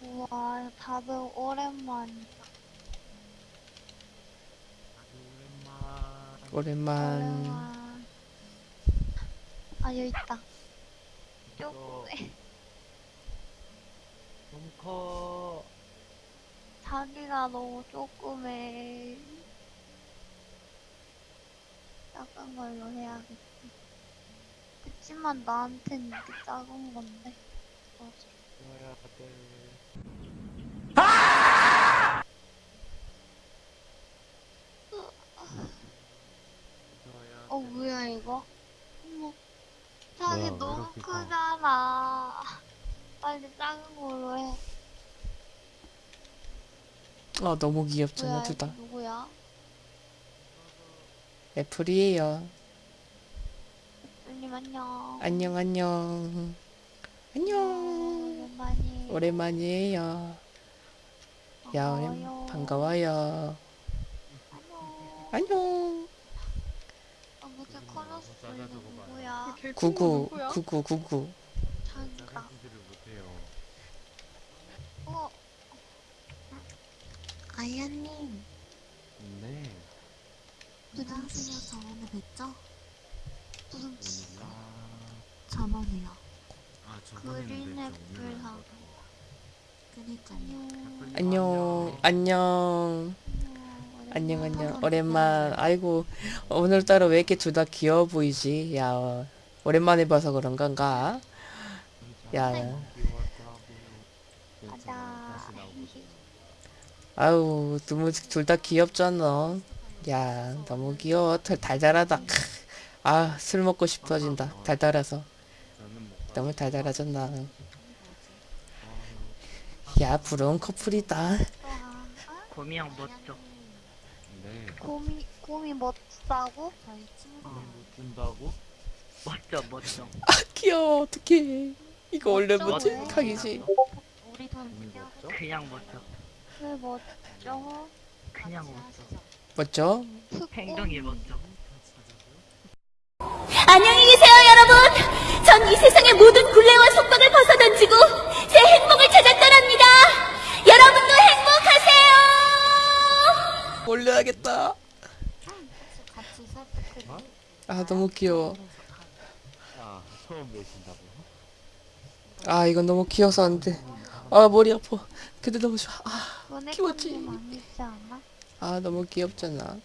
우와, 다들 오랜만이다. 오랜만. 오랜만. 오랜만. 아, 여기 있다. 이거 쪼꼬매. 너무 커. 자기가 너무 쪼꼬매. 작은 걸로 해야겠다. 그치만 나한텐 이게 작은 건데. 어, 넣어야 돼. 넣어야 어 돼. 뭐야 이거? 어머 자기 뭐야, 왜 너무 이렇게 커? 크잖아 빨리 작은 걸로 해 어, 너무 귀엽잖아, 뭐야 둘 이거 다. 누구야? 애플이에요. 님 안녕 안녕, 안녕. 안녕. 오랜만이 오랜만이에요. 야, 오랜, 반가워요. 반가워요. 안녕 안녕. 아. 누구야? 구구, 구구, 구구. 어 아이언님, 네. 부담스러워서 오늘 뵙죠? 무슨 오늘라. 저번에요. 아 그린 저번에는 애플 하고 그니까요. 안녕 안녕, 안녕. 안녕, 오랜만에 안녕. 오랜만. 아이고, 오늘따라 왜 이렇게 둘 다 귀여워 보이지? 야, 어, 오랜만에 봐서 그런 건가? 야, 가자 아우, 너무 둘 다 귀엽잖아. 야, 너무 귀여워. 달- 달달하다. 크. 아, 술 먹고 싶어진다. 달달해서. 너무 달달하잖아. 야, 부러운 커플이다. 곰이 형 멋져. 네. 곰이 곰이. 못 준다고? 멋져, 멋져. 아, 귀여워. 어떡해. 이거 원래 멋져? 각이지. 우리 돈 멋져? 그냥 멋져. 왜 멋져? 그냥 멋져. 멋져? 행동이 멋져. 안녕히 계세요! 전 이 세상의 모든 굴레와 속박을 벗어던지고 제 행복을 찾아 떠납니다! 여러분도 행복하세요! 올려야겠다. 아, 너무 귀여워. 아 처음 배신다고? 아, 이건 너무 귀여워서 안 돼. 아, 머리 아파. 근데 너무 좋아. 아, 키웠지. 아, 너무 귀엽잖아.